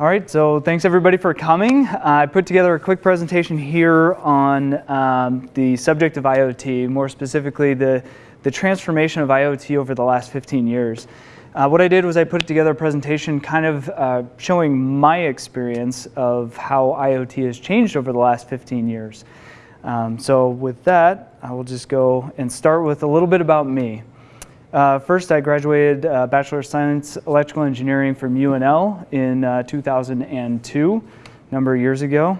All right, so thanks everybody for coming. I put together a quick presentation here on um, the subject of IoT, more specifically the, the transformation of IoT over the last 15 years. Uh, what I did was I put together a presentation kind of uh, showing my experience of how IoT has changed over the last 15 years. Um, so with that, I will just go and start with a little bit about me. Uh, first, I graduated uh, Bachelor of Science Electrical Engineering from UNL in uh, 2002, a number of years ago.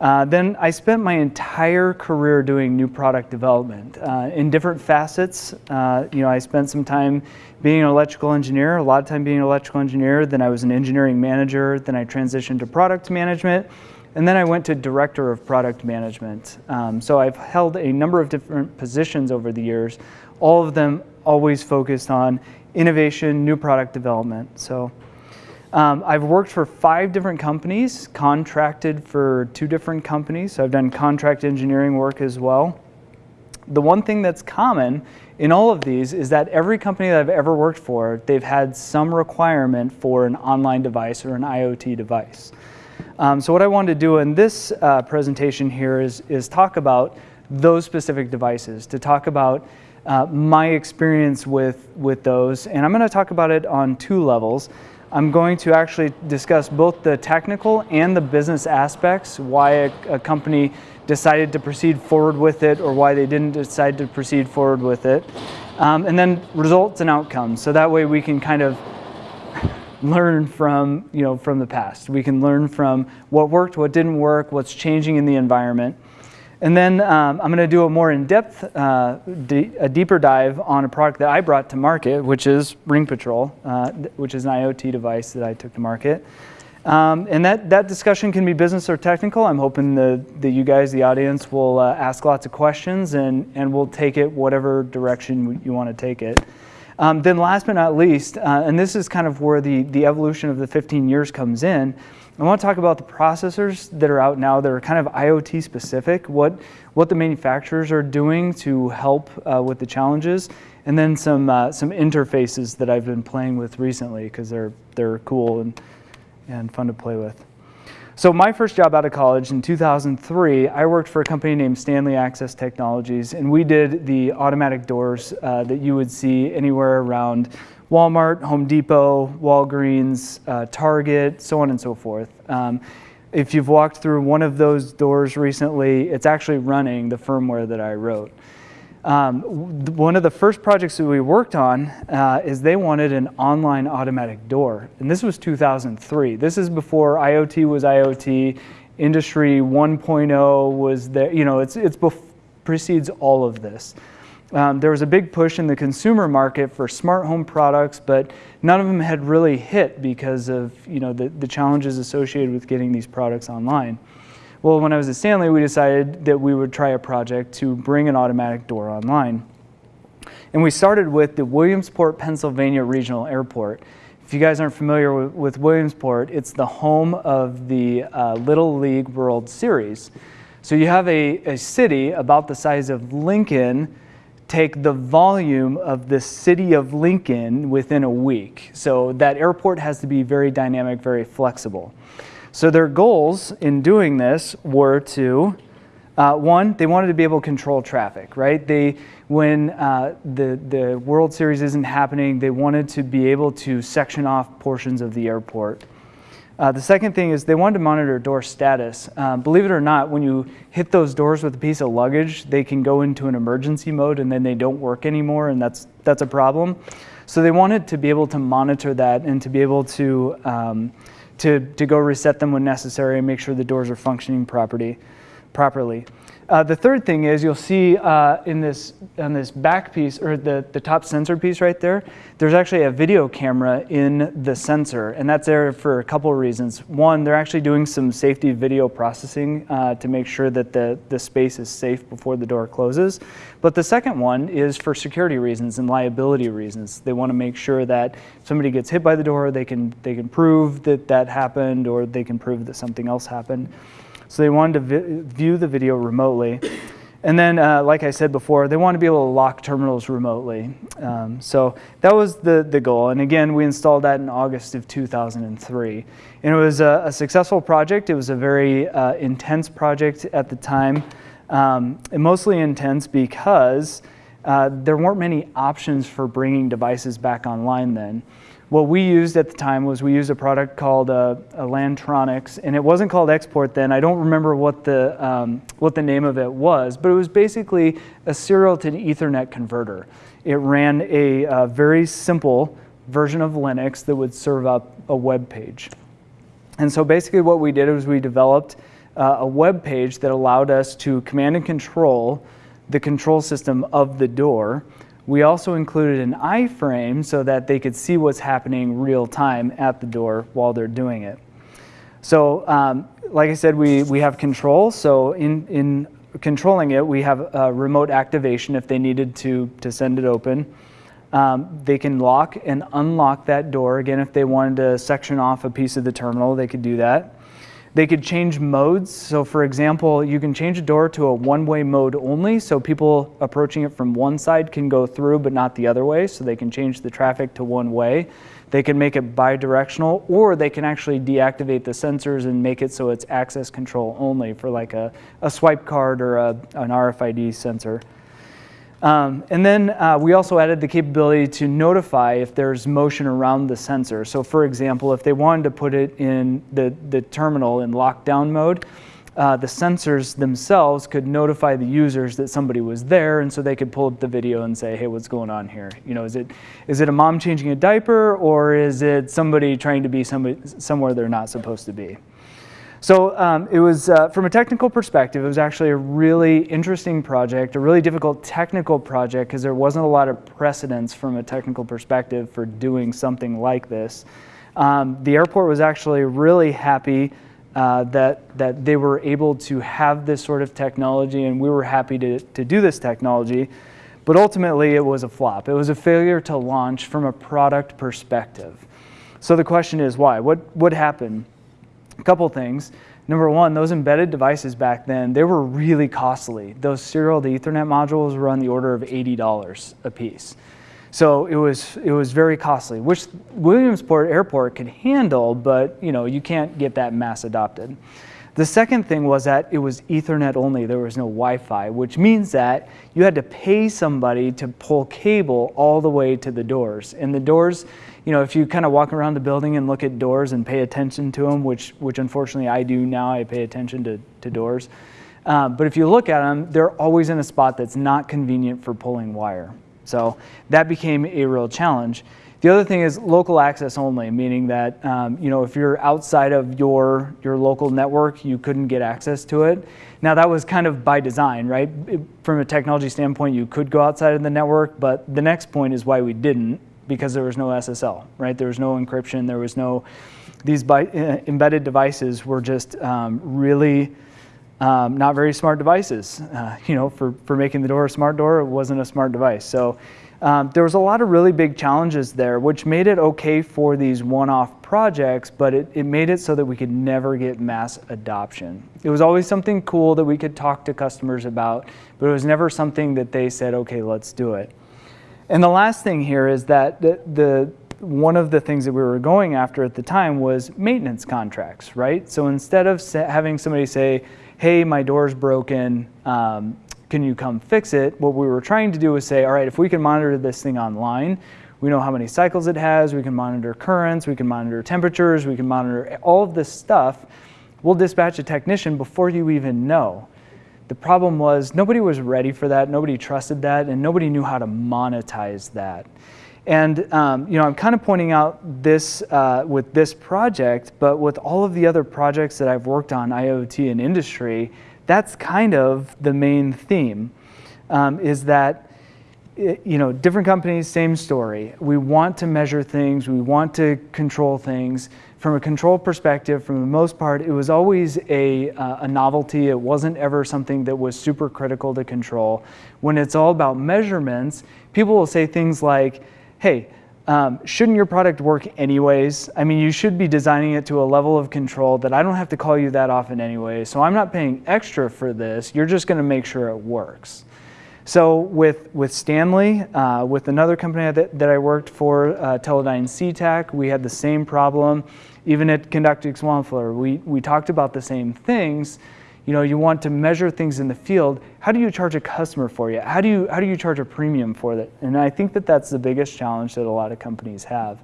Uh, then I spent my entire career doing new product development uh, in different facets. Uh, you know, I spent some time being an electrical engineer, a lot of time being an electrical engineer. Then I was an engineering manager. Then I transitioned to product management. And then I went to director of product management. Um, so I've held a number of different positions over the years, all of them always focused on innovation, new product development. So um, I've worked for five different companies, contracted for two different companies. So I've done contract engineering work as well. The one thing that's common in all of these is that every company that I've ever worked for, they've had some requirement for an online device or an IoT device. Um, so what I wanted to do in this uh, presentation here is, is talk about those specific devices, to talk about uh, my experience with, with those. And I'm going to talk about it on two levels. I'm going to actually discuss both the technical and the business aspects, why a, a, company decided to proceed forward with it or why they didn't decide to proceed forward with it. Um, and then results and outcomes. So that way we can kind of learn from, you know, from the past. We can learn from what worked, what didn't work, what's changing in the environment. And then um, I'm going to do a more in-depth, uh, a deeper dive on a product that I brought to market, which is Ring Patrol, uh, which is an IoT device that I took to market. Um, and that, that discussion can be business or technical. I'm hoping the, that you guys, the audience, will uh, ask lots of questions and, and we'll take it whatever direction you want to take it. Um, then last but not least, uh, and this is kind of where the, the evolution of the 15 years comes in, I want to talk about the processors that are out now that are kind of IoT specific, what, what the manufacturers are doing to help uh, with the challenges, and then some, uh, some interfaces that I've been playing with recently because they're, they're cool and, and fun to play with. So my first job out of college in 2003, I worked for a company named Stanley Access Technologies, and we did the automatic doors uh, that you would see anywhere around Walmart, Home Depot, Walgreens, uh, Target, so on and so forth. Um, if you've walked through one of those doors recently, it's actually running the firmware that I wrote. Um, one of the first projects that we worked on uh, is they wanted an online automatic door. And this was 2003. This is before IoT was IoT, Industry 1.0 was there, you know, it's, it's precedes all of this. Um, there was a big push in the consumer market for smart home products, but none of them had really hit because of you know, the, the challenges associated with getting these products online. Well, when I was at Stanley, we decided that we would try a project to bring an automatic door online. And we started with the Williamsport, Pennsylvania Regional Airport. If you guys aren't familiar with, with Williamsport, it's the home of the uh, Little League World Series. So you have a, a city about the size of Lincoln take the volume of the city of Lincoln within a week. So that airport has to be very dynamic, very flexible. So their goals in doing this were to, uh, one, they wanted to be able to control traffic, right? They, when uh, the, the World Series isn't happening, they wanted to be able to section off portions of the airport. Uh, the second thing is they wanted to monitor door status. Uh, believe it or not, when you hit those doors with a piece of luggage, they can go into an emergency mode and then they don't work anymore and that's, that's a problem. So they wanted to be able to monitor that and to be able to, um, to, to go reset them when necessary and make sure the doors are functioning properly. properly. Uh, the third thing is you'll see uh, in this on this back piece or the, the top sensor piece right there, there's actually a video camera in the sensor and that's there for a couple of reasons. One, they're actually doing some safety video processing uh, to make sure that the, the space is safe before the door closes. But the second one is for security reasons and liability reasons. They want to make sure that if somebody gets hit by the door, they can, they can prove that that happened or they can prove that something else happened. So they wanted to view the video remotely. And then, uh, like I said before, they want to be able to lock terminals remotely. Um, so that was the, the goal. And again, we installed that in August of 2003. And it was a, a successful project. It was a very uh, intense project at the time, um, and mostly intense because uh, there weren't many options for bringing devices back online then. What we used at the time was we used a product called uh, Lantronix, and it wasn't called XPort then. I don't remember what the, um, what the name of it was, but it was basically a serial to Ethernet converter. It ran a uh, very simple version of Linux that would serve up a web page. And so basically what we did was we developed uh, a web page that allowed us to command and control the control system of the door we also included an iframe so that they could see what's happening real time at the door while they're doing it. So um, like I said, we, we have control. So in, in controlling it, we have remote activation if they needed to, to send it open. Um, they can lock and unlock that door. Again, if they wanted to section off a piece of the terminal, they could do that. They could change modes. So for example, you can change a door to a one-way mode only, so people approaching it from one side can go through, but not the other way, so they can change the traffic to one way. They can make it bi-directional, or they can actually deactivate the sensors and make it so it's access control only for like a, a swipe card or a, an RFID sensor. Um, and then uh, we also added the capability to notify if there's motion around the sensor. So for example, if they wanted to put it in the, the terminal in lockdown mode, uh, the sensors themselves could notify the users that somebody was there and so they could pull up the video and say, hey, what's going on here? You know, is it, is it a mom changing a diaper or is it somebody trying to be somebody, somewhere they're not supposed to be? So um, it was, uh, from a technical perspective, it was actually a really interesting project, a really difficult technical project because there wasn't a lot of precedence from a technical perspective for doing something like this. Um, the airport was actually really happy uh, that, that they were able to have this sort of technology and we were happy to, to do this technology. But ultimately it was a flop. It was a failure to launch from a product perspective. So the question is why? What, what happened? A couple things. Number one, those embedded devices back then, they were really costly. Those serial to Ethernet modules were on the order of $80 a piece. So it was, it was very costly, which Williamsport Airport could handle, but you, know, you can't get that mass adopted. The second thing was that it was Ethernet only. There was no Wi-Fi, which means that you had to pay somebody to pull cable all the way to the doors. And the doors, you know, if you kind of walk around the building and look at doors and pay attention to them, which, which unfortunately I do now, I pay attention to, to doors. Um, but if you look at them, they're always in a spot that's not convenient for pulling wire. So that became a real challenge. The other thing is local access only, meaning that um, you know if you're outside of your your local network, you couldn't get access to it. Now that was kind of by design, right? It, from a technology standpoint, you could go outside of the network, but the next point is why we didn't, because there was no SSL, right? There was no encryption. There was no these by, uh, embedded devices were just um, really um, not very smart devices. Uh, you know, for for making the door a smart door, it wasn't a smart device. So um, there was a lot of really big challenges there, which made it okay for these one-off projects, but it, it made it so that we could never get mass adoption. It was always something cool that we could talk to customers about, but it was never something that they said, okay, let's do it. And the last thing here is that the, the one of the things that we were going after at the time was maintenance contracts, right? So instead of having somebody say, hey, my door's broken, um, can you come fix it? What we were trying to do was say, all right, if we can monitor this thing online, we know how many cycles it has, we can monitor currents, we can monitor temperatures, we can monitor all of this stuff. We'll dispatch a technician before you even know. The problem was nobody was ready for that, nobody trusted that, and nobody knew how to monetize that. And um, you know, I'm kind of pointing out this uh, with this project, but with all of the other projects that I've worked on, IoT and industry, that's kind of the main theme, um, is that you know, different companies, same story. We want to measure things, we want to control things. From a control perspective, for the most part, it was always a, uh, a novelty. It wasn't ever something that was super critical to control. When it's all about measurements, people will say things like, hey, Um, shouldn't your product work anyways? I mean, you should be designing it to a level of control that I don't have to call you that often anyway. So I'm not paying extra for this. You're just going to make sure it works. So with, with Stanley, uh, with another company that, that I worked for, uh, Teledyne SeaTac, we had the same problem. Even at Conductiv Swansfleur, we, we talked about the same things. You know, you want to measure things in the field. How do you charge a customer for you? How do you, how do you charge a premium for that? And I think that that's the biggest challenge that a lot of companies have,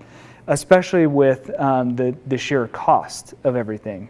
especially with um, the, the sheer cost of everything.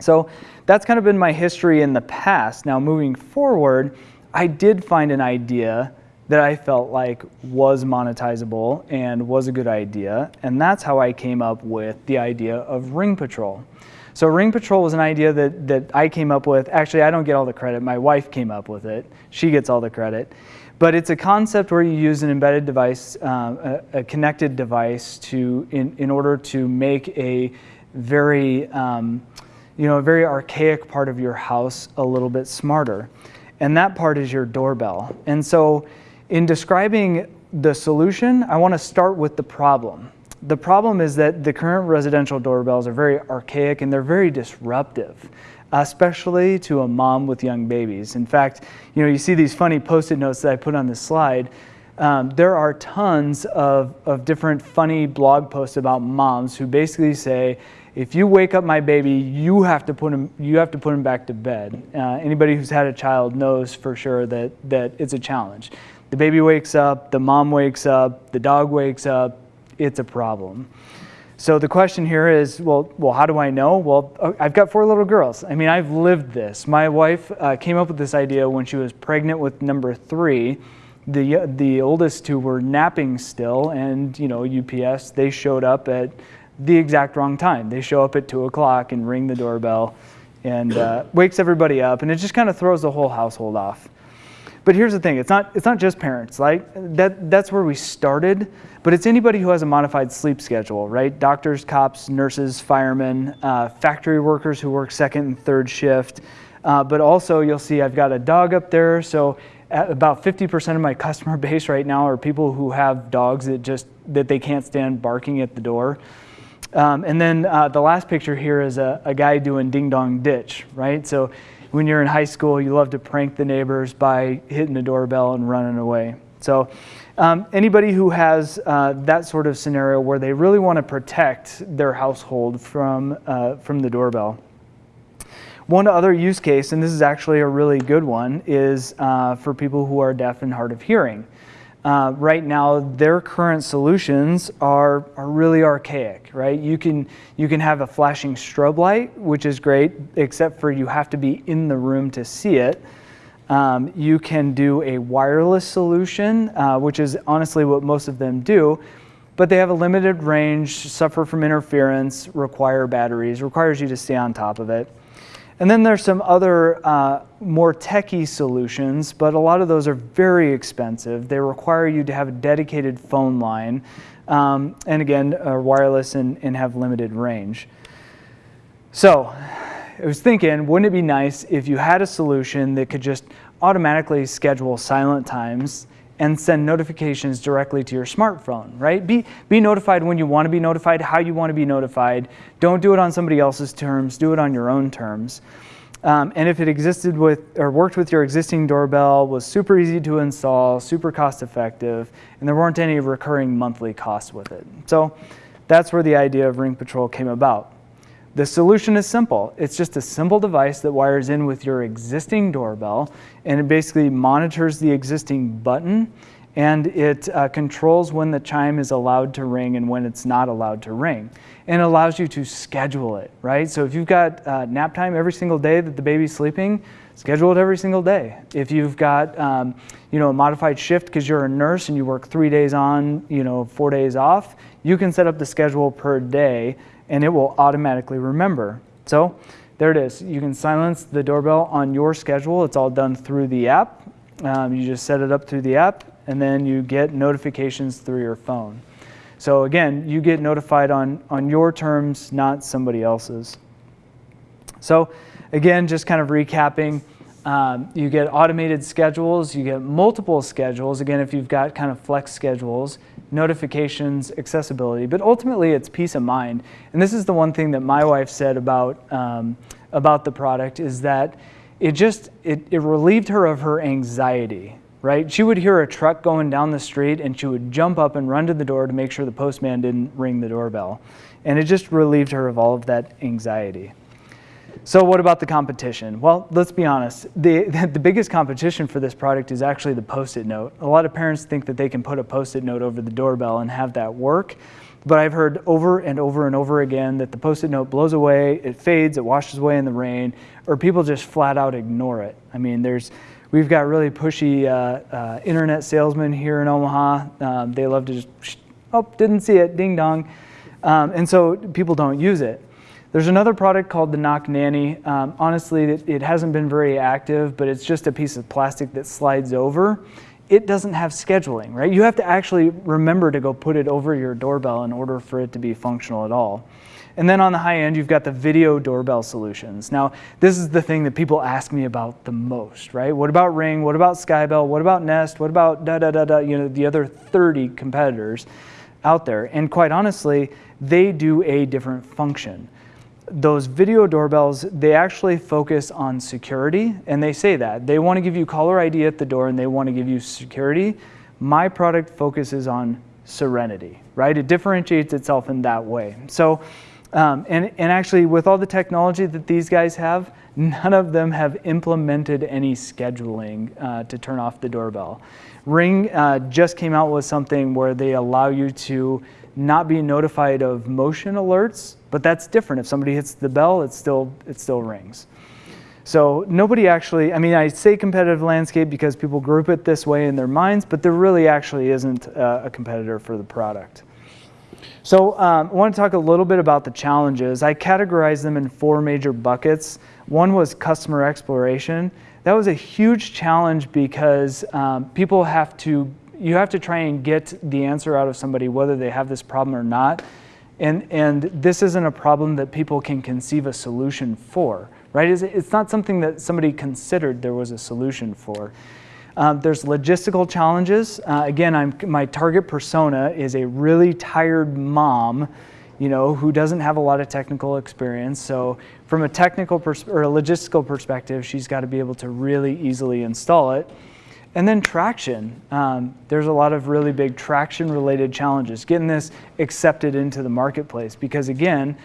So that's kind of been my history in the past. Now moving forward, I did find an idea that I felt like was monetizable and was a good idea, and that's how I came up with the idea of Ring Patrol. So Ring Patrol was an idea that, that I came up with. Actually, I don't get all the credit. My wife came up with it. She gets all the credit. But it's a concept where you use an embedded device, uh, a, a, connected device, to in, in order to make a very, um, you know, a very archaic part of your house a little bit smarter and that part is your doorbell. And so in describing the solution, I want to start with the problem. The problem is that the current residential doorbells are very archaic and they're very disruptive, especially to a mom with young babies. In fact, you know, you see these funny post-it notes that I put on this slide. Um, there are tons of, of different funny blog posts about moms who basically say, if you wake up my baby, you have to put him, you have to put him back to bed. Uh, anybody who's had a child knows for sure that, that it's a challenge. The baby wakes up, the mom wakes up, the dog wakes up, it's a problem. So the question here is, well, well, how do I know? Well, uh, I've got four little girls. I mean, I've lived this. My wife uh, came up with this idea when she was pregnant with number three. The, the oldest two were napping still, and you know, UPS, they showed up at the exact wrong time. They show up at 2 o'clock and ring the doorbell and uh, wakes everybody up, and it just kind of throws the whole household off. But here's the thing, it's not, it's not just parents, right? That, that's where we started, but it's anybody who has a modified sleep schedule, right? Doctors, cops, nurses, firemen, uh, factory workers who work second and third shift. Uh, but also you'll see I've got a dog up there, so about 50% of my customer base right now are people who have dogs that just, that they can't stand barking at the door. Um, and then uh, the last picture here is a, a guy doing ding dong ditch, right? So when you're in high school, you love to prank the neighbors by hitting the doorbell and running away. So um, anybody who has uh, that sort of scenario where they really want to protect their household from, uh, from the doorbell. One other use case, and this is actually a really good one, is uh, for people who are deaf and hard of hearing. Uh, right now, their current solutions are, are really archaic, right? You can, you can have a flashing strobe light, which is great, except for you have to be in the room to see it. Um, you can do a wireless solution, uh, which is honestly what most of them do, but they have a limited range, suffer from interference, require batteries, requires you to stay on top of it. And then there's some other uh, more techy solutions, but a lot of those are very expensive. They require you to have a dedicated phone line, um, and again, are wireless and, and have limited range. So I was thinking, wouldn't it be nice if you had a solution that could just automatically schedule silent times and send notifications directly to your smartphone, right? Be, be notified when you want to be notified, how you want to be notified. Don't do it on somebody else's terms, do it on your own terms. Um, and if it existed with or worked with your existing doorbell, was super easy to install, super cost effective, and there weren't any recurring monthly costs with it. So that's where the idea of Ring Patrol came about. The solution is simple. It's just a simple device that wires in with your existing doorbell and it basically monitors the existing button and it uh, controls when the chime is allowed to ring and when it's not allowed to ring. And allows you to schedule it, right? So if you've got uh, nap time every single day that the baby's sleeping, schedule it every single day. If you've got um, you know, a modified shift because you're a nurse and you work three days on, you know, four days off, you can set up the schedule per day and it will automatically remember. So there it is. You can silence the doorbell on your schedule. It's all done through the app. Um, you just set it up through the app and then you get notifications through your phone. So again, you get notified on, on your terms, not somebody else's. So again, just kind of recapping, Um, you get automated schedules, you get multiple schedules, again, if you've got kind of flex schedules, notifications, accessibility, but ultimately it's peace of mind. And this is the one thing that my wife said about, um, about the product is that it just, it, it relieved her of her anxiety, right? She would hear a truck going down the street and she would jump up and run to the door to make sure the postman didn't ring the doorbell. And it just relieved her of all of that anxiety. So what about the competition? Well, let's be honest. The, the biggest competition for this product is actually the Post-it note. A lot of parents think that they can put a Post-it note over the doorbell and have that work. But I've heard over and over and over again that the Post-it note blows away, it fades, it washes away in the rain, or people just flat out ignore it. I mean, there's, we've got really pushy uh, uh, internet salesmen here in Omaha. Um, they love to just, oh, didn't see it, ding dong. Um, and so people don't use it. There's another product called the Knock Nanny. Um, honestly, it, it, hasn't been very active, but it's just a piece of plastic that slides over. It doesn't have scheduling, right? You have to actually remember to go put it over your doorbell in order for it to be functional at all. And then on the high end, you've got the video doorbell solutions. Now, this is the thing that people ask me about the most, right? What about Ring? What about Skybell? What about Nest? What about da da da da, you know, the other 30 competitors out there? And quite honestly, they do a different function those video doorbells, they actually focus on security, and they say that. They want to give you caller ID at the door and they want to give you security. My product focuses on serenity, right? It differentiates itself in that way. So, um, and, and actually with all the technology that these guys have, none of them have implemented any scheduling uh, to turn off the doorbell. Ring uh, just came out with something where they allow you to not be notified of motion alerts, but that's different. If somebody hits the bell, it still, it still rings. So nobody actually, I mean, I say competitive landscape because people group it this way in their minds, but there really actually isn't a, a competitor for the product. So um, I want to talk a little bit about the challenges. I categorized them in four major buckets. One was customer exploration. That was a huge challenge because um, people have to you have to try and get the answer out of somebody whether they have this problem or not. And, and this isn't a problem that people can conceive a solution for, right? It's not something that somebody considered there was a solution for. Um, there's logistical challenges. Uh, again, I'm, my target persona is a really tired mom, you know, who doesn't have a lot of technical experience. So from a technical or a logistical perspective, she's got to be able to really easily install it. And then traction. Um, there's a lot of really big traction related challenges, getting this accepted into the marketplace because again,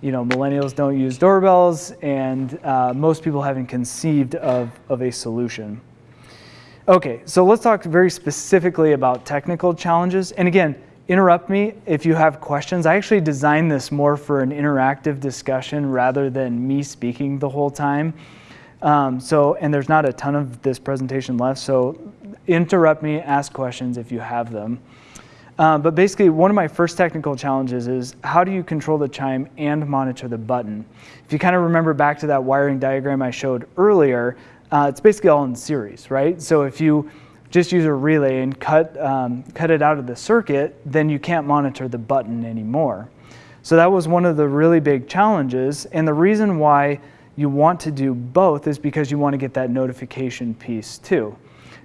you know, millennials don't use doorbells and uh, most people haven't conceived of, of a solution. Okay, so let's talk very specifically about technical challenges. And again, interrupt me if you have questions. I actually designed this more for an interactive discussion rather than me speaking the whole time. Um, so, and there's not a ton of this presentation left, so interrupt me, ask questions if you have them. Uh, but basically, one of my first technical challenges is how do you control the chime and monitor the button? If you kind of remember back to that wiring diagram I showed earlier, uh, it's basically all in series, right? So if you just use a relay and cut, um, cut it out of the circuit, then you can't monitor the button anymore. So that was one of the really big challenges, and the reason why you want to do both is because you want to get that notification piece too.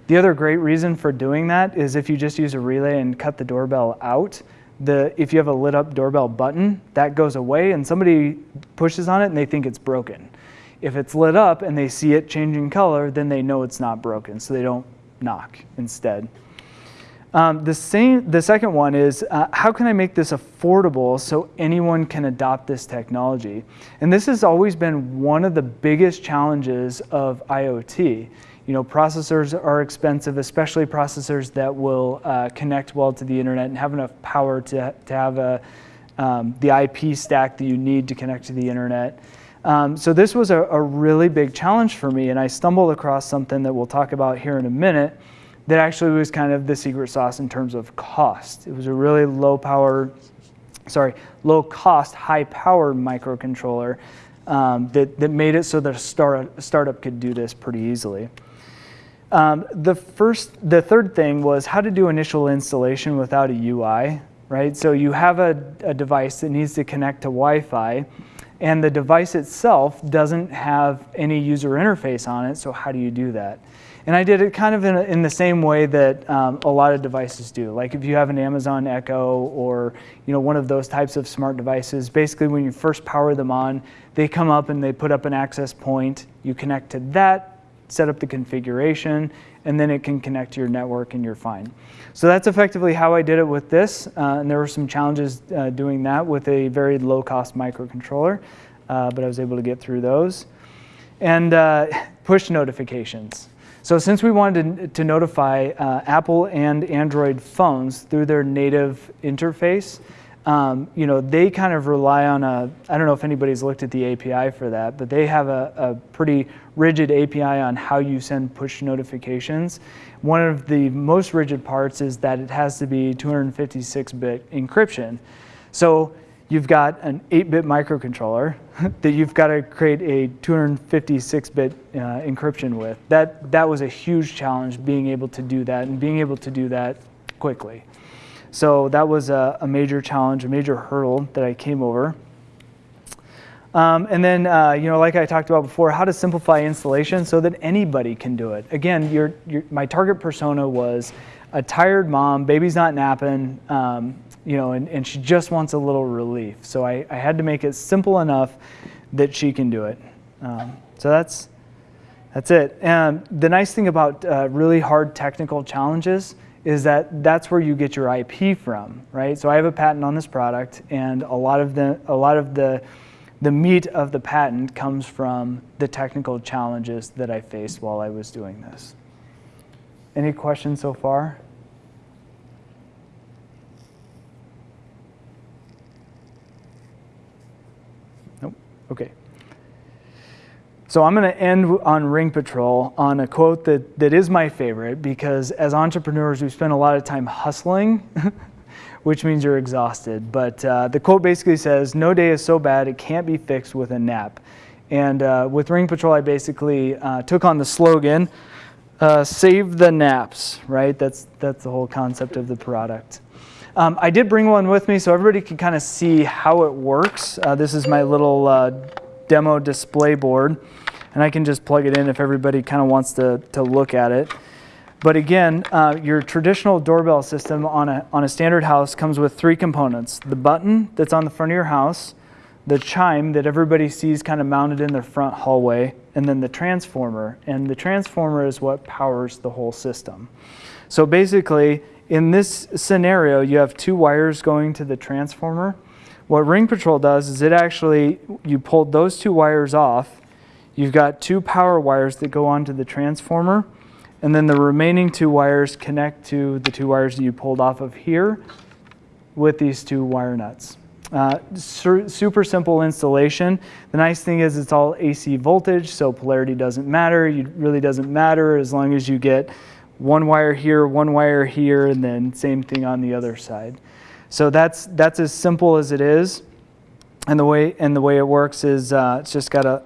The other great reason for doing that is if you just use a relay and cut the doorbell out, the, if you have a lit up doorbell button, that goes away and somebody pushes on it and they think it's broken. If it's lit up and they see it changing color, then they know it's not broken, so they don't knock instead. Um, the, same, the second one is uh, how can I make this affordable so anyone can adopt this technology? And this has always been one of the biggest challenges of IoT. You know, processors are expensive, especially processors that will uh, connect well to the internet and have enough power to, to have a, um, the IP stack that you need to connect to the internet. Um, so this was a, a really big challenge for me, and I stumbled across something that we'll talk about here in a minute that actually was kind of the secret sauce in terms of cost. It was a really low power, sorry, low cost, high power microcontroller um, that, that made it so that a, start, startup could do this pretty easily. Um, the first, the third thing was how to do initial installation without a UI, right? So you have a, a device that needs to connect to Wi-Fi, and the device itself doesn't have any user interface on it, so how do you do that? And I did it kind of in, in the same way that um, a lot of devices do. Like if you have an Amazon Echo or you know one of those types of smart devices, basically when you first power them on, they come up and they put up an access point. You connect to that, set up the configuration, and then it can connect to your network and you're fine. So that's effectively how I did it with this. Uh, and there were some challenges uh, doing that with a very low cost microcontroller, uh, but I was able to get through those. And uh, push notifications. So since we wanted to, to notify uh, Apple and Android phones through their native interface, um, you know, they kind of rely on a, I don't know if anybody's looked at the API for that, but they have a, a pretty rigid API on how you send push notifications. One of the most rigid parts is that it has to be 256-bit encryption. So you've got an 8-bit microcontroller that you've got to create a 256-bit uh, encryption with. That, that was a huge challenge, being able to do that and being able to do that quickly. So that was a, a major challenge, a major hurdle that I came over. Um, and then, uh, you know, like I talked about before, how to simplify installation so that anybody can do it. Again, your, your, my target persona was a tired mom, baby's not napping, um, you know, and, and she just wants a little relief. So I, I had to make it simple enough that she can do it. Um, so that's, that's it. And the nice thing about uh, really hard technical challenges is that that's where you get your IP from, right? So I have a patent on this product, and a lot of the a lot of the the meat of the patent comes from the technical challenges that I faced while I was doing this. Any questions so far? Okay. So I'm going to end on Ring Patrol on a quote that, that is my favorite because as entrepreneurs, we spend a lot of time hustling, which means you're exhausted. But uh, the quote basically says, no day is so bad it can't be fixed with a nap. And uh, with Ring Patrol, I basically uh, took on the slogan, uh, save the naps, right? That's, that's the whole concept of the product. Um, I did bring one with me so everybody can kind of see how it works. Uh, this is my little uh, demo display board, and I can just plug it in if everybody kind of wants to, to look at it. But again, uh, your traditional doorbell system on a, on a standard house comes with three components. The button that's on the front of your house, the chime that everybody sees kind of mounted in their front hallway, and then the transformer. And the transformer is what powers the whole system. So basically, in this scenario, you have two wires going to the transformer. What Ring Patrol does is it actually, you pulled those two wires off, you've got two power wires that go onto the transformer, and then the remaining two wires connect to the two wires that you pulled off of here with these two wire nuts. Uh, super simple installation. The nice thing is it's all AC voltage, so polarity doesn't matter. It really doesn't matter as long as you get one wire here, one wire here, and then same thing on the other side. So that's, that's as simple as it is. And the way, and the way it works is uh, it's just got a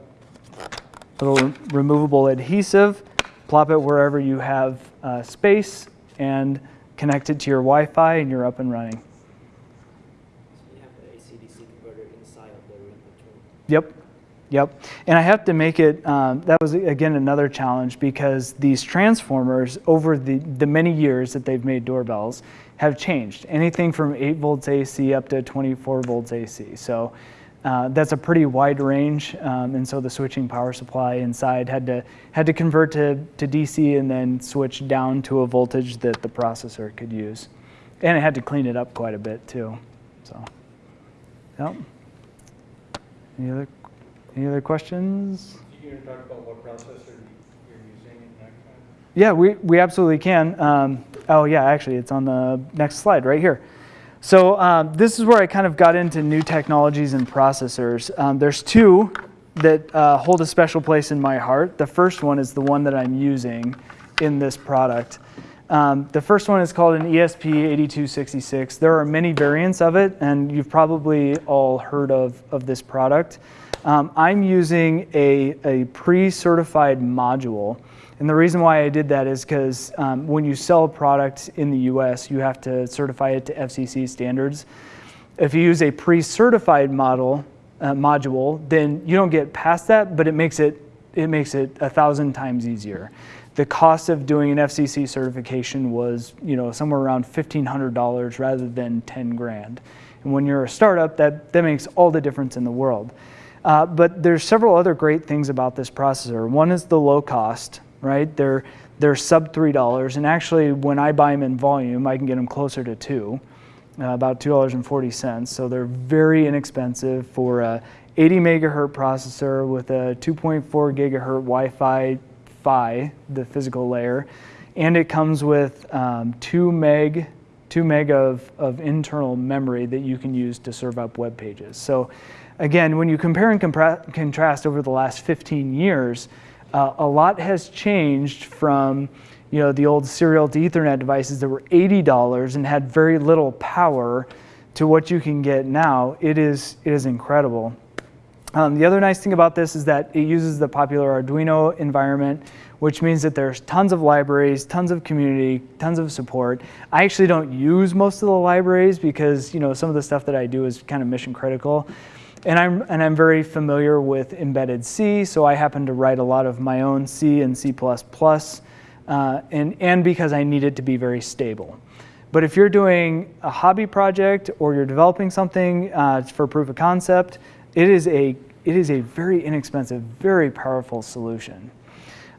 little removable adhesive. Plop it wherever you have uh, space and connect it to your Wi-Fi and you're up and running. So you have the AC-DC converter inside of the control. Yep. Yep, and I have to make it, um, that was again another challenge because these transformers over the, the many years that they've made doorbells have changed. Anything from 8 volts AC up to 24 volts AC. So uh, that's a pretty wide range, um, and so the switching power supply inside had to, had to convert to, to DC and then switch down to a voltage that the processor could use. And it had to clean it up quite a bit too, so, yep. Any other any other questions? You talk about what processor you're using? Yeah, we, we absolutely can. Um, oh yeah, actually it's on the next slide right here. So um, this is where I kind of got into new technologies and processors. Um, there's two that uh, hold a special place in my heart. The first one is the one that I'm using in this product. Um, the first one is called an ESP8266. There are many variants of it, and you've probably all heard of, of this product. Um, I'm using a, a pre-certified module. And the reason why I did that is because um, when you sell a product in the US, you have to certify it to FCC standards. If you use a pre-certified model, uh, module, then you don't get past that, but it makes it it makes it a thousand times easier. The cost of doing an FCC certification was, you know, somewhere around $1,500 rather than 10 grand. And when you're a startup, that, that makes all the difference in the world. Uh, but there's several other great things about this processor. One is the low cost, right? They're, they're sub $3. And actually, when I buy them in volume, I can get them closer to two, uh, about $2.40. So they're very inexpensive for a 80 megahertz processor with a 2.4 gigahertz Wi-Fi PHY, the physical layer, and it comes with um, two meg, two meg of, of internal memory that you can use to serve up web pages. So again, when you compare and contrast over the last 15 years, uh, a lot has changed from you know, the old serial to Ethernet devices that were $80 and had very little power to what you can get now. It is, it is incredible. Um, the other nice thing about this is that it uses the popular Arduino environment, which means that there's tons of libraries, tons of community, tons of support. I actually don't use most of the libraries because you know some of the stuff that I do is kind of mission critical. And I'm, and I'm very familiar with embedded C, so I happen to write a lot of my own C and C++, uh, and, and because I need it to be very stable. But if you're doing a hobby project or you're developing something uh, for proof of concept, it is a, it is a very inexpensive, very powerful solution.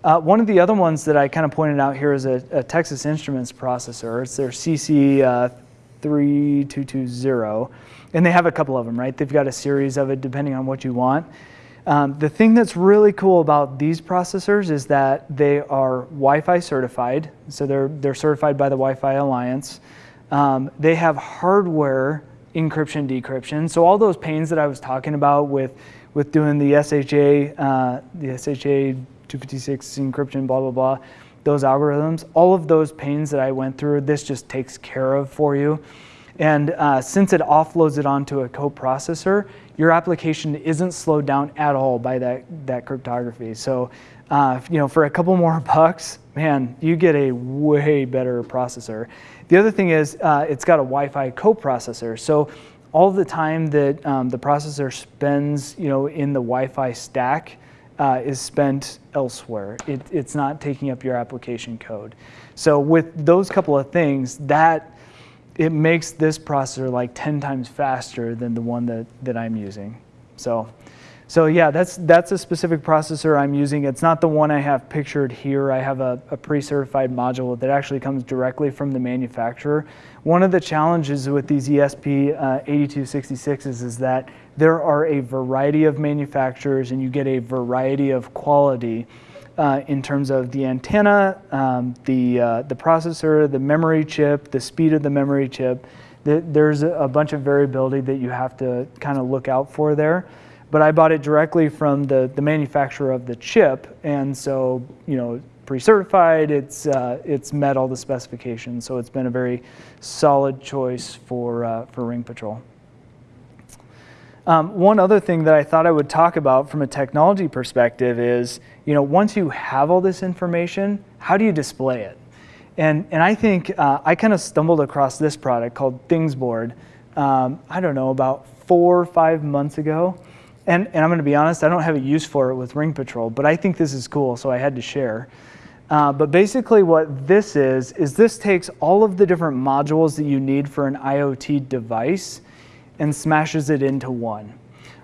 Uh, one of the other ones that I kind of pointed out here is a, a Texas Instruments processor. It's their CC3220, uh, and they have a couple of them, right? They've got a series of it depending on what you want. Um, the thing that's really cool about these processors is that they are Wi-Fi certified, so they're, they're certified by the Wi-Fi Alliance. Um, they have hardware encryption, decryption. So all those pains that I was talking about with, with doing the SHA, uh, the SHA 256 encryption, blah, blah, blah, those algorithms, all of those pains that I went through, this just takes care of for you. And uh, since it offloads it onto a coprocessor, your application isn't slowed down at all by that, that cryptography. So, uh, you know, for a couple more bucks, man, you get a way better processor. The other thing is uh, it's got a Wi-Fi coprocessor. So all the time that um, the processor spends, you know, in the Wi-Fi stack uh, is spent elsewhere. It, it's not taking up your application code. So with those couple of things, that it makes this processor like 10 times faster than the one that, that I'm using. So so yeah, that's, that's a specific processor I'm using. It's not the one I have pictured here. I have a, a pre-certified module that actually comes directly from the manufacturer. One of the challenges with these ESP uh, 8266s is that there are a variety of manufacturers and you get a variety of quality uh, in terms of the antenna, um, the, uh, the processor, the memory chip, the speed of the memory chip. There's a bunch of variability that you have to kind of look out for there but I bought it directly from the, the manufacturer of the chip, and so, you know, pre-certified, it's, uh, it's met all the specifications, so it's been a very solid choice for, uh, for Ring Patrol. Um, one other thing that I thought I would talk about from a technology perspective is, you know, once you have all this information, how do you display it? And, and I think uh, I kind of stumbled across this product called Thingsboard, um, I don't know, about four or five months ago. And, and I'm going to be honest, I don't have a use for it with Ring Patrol, but I think this is cool, so I had to share. Uh, but basically what this is, is this takes all of the different modules that you need for an IoT device and smashes it into one,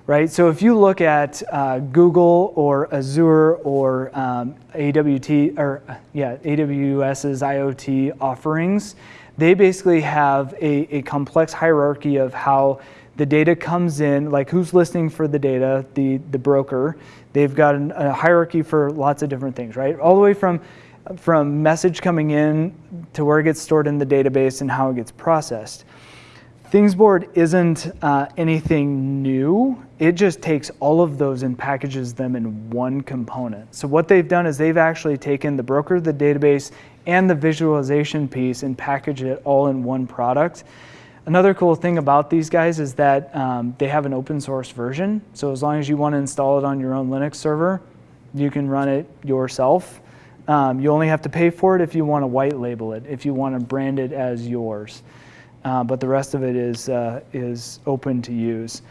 right? So if you look at uh, Google or Azure or um, AWT, or yeah, AWS's IoT offerings, they basically have a, a complex hierarchy of how the data comes in, like who's listening for the data, the, the broker. They've got an, a hierarchy for lots of different things, right? All the way from, from message coming in to where it gets stored in the database and how it gets processed. Thingsboard isn't uh, anything new. It just takes all of those and packages them in one component. So what they've done is they've actually taken the broker, the database, and the visualization piece and packaged it all in one product. Another cool thing about these guys is that um, they have an open source version. So as long as you want to install it on your own Linux server, you can run it yourself. Um, you only have to pay for it if you want to white label it, if you want to brand it as yours. Uh, but the rest of it is, uh, is open to use.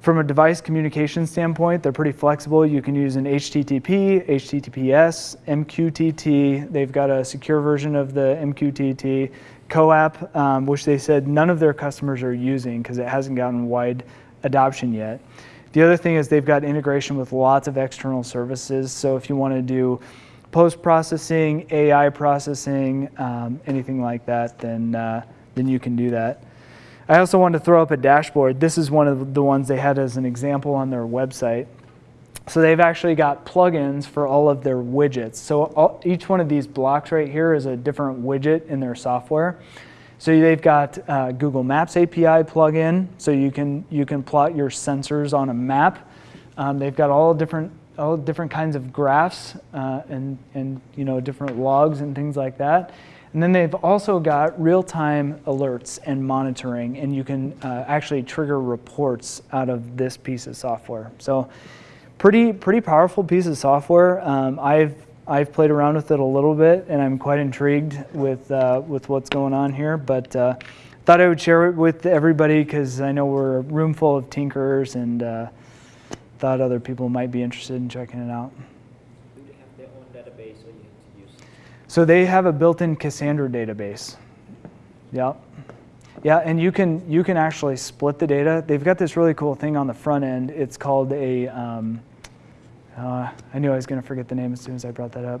From a device communication standpoint, they're pretty flexible. You can use an HTTP, HTTPS, MQTT. They've got a secure version of the MQTT. CoAP, um, which they said none of their customers are using because it hasn't gotten wide adoption yet. The other thing is they've got integration with lots of external services. So if you want to do post-processing, AI processing, um, anything like that, then, uh, then you can do that. I also wanted to throw up a dashboard. This is one of the ones they had as an example on their website. So they've actually got plugins for all of their widgets. So all, each one of these blocks right here is a different widget in their software. So they've got uh, Google Maps API plugin, so you can you can plot your sensors on a map. Um, they've got all different all different kinds of graphs uh, and and you know different logs and things like that. And then they've also got real-time alerts and monitoring, and you can uh, actually trigger reports out of this piece of software. So pretty pretty powerful piece of software. Um, I've I've played around with it a little bit, and I'm quite intrigued with uh, with what's going on here. But uh, thought I would share it with everybody because I know we're a room full of tinkerers, and uh, thought other people might be interested in checking it out. Their own database or you have to use? So they have a built-in Cassandra database. Yep. Yeah, and you can you can actually split the data. They've got this really cool thing on the front end. It's called a um, uh, I knew I was going to forget the name as soon as I brought that up.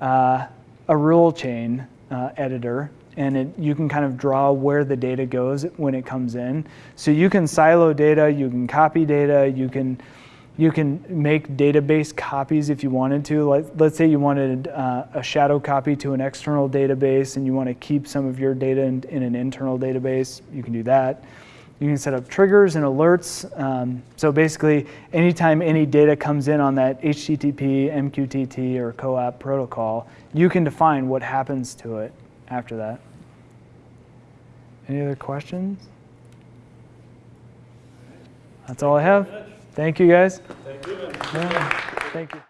Uh, a rule chain uh, editor, and it, you can kind of draw where the data goes when it comes in. So you can silo data, you can copy data, you can you can make database copies if you wanted to. Let, let's say you wanted uh, a shadow copy to an external database and you want to keep some of your data in, in an internal database, you can do that. You can set up triggers and alerts. Um, so basically, anytime any data comes in on that HTTP, MQTT, or CoAP protocol, you can define what happens to it after that. Any other questions? That's all I have. Thank you, guys. Thank you. Yeah, Thank you.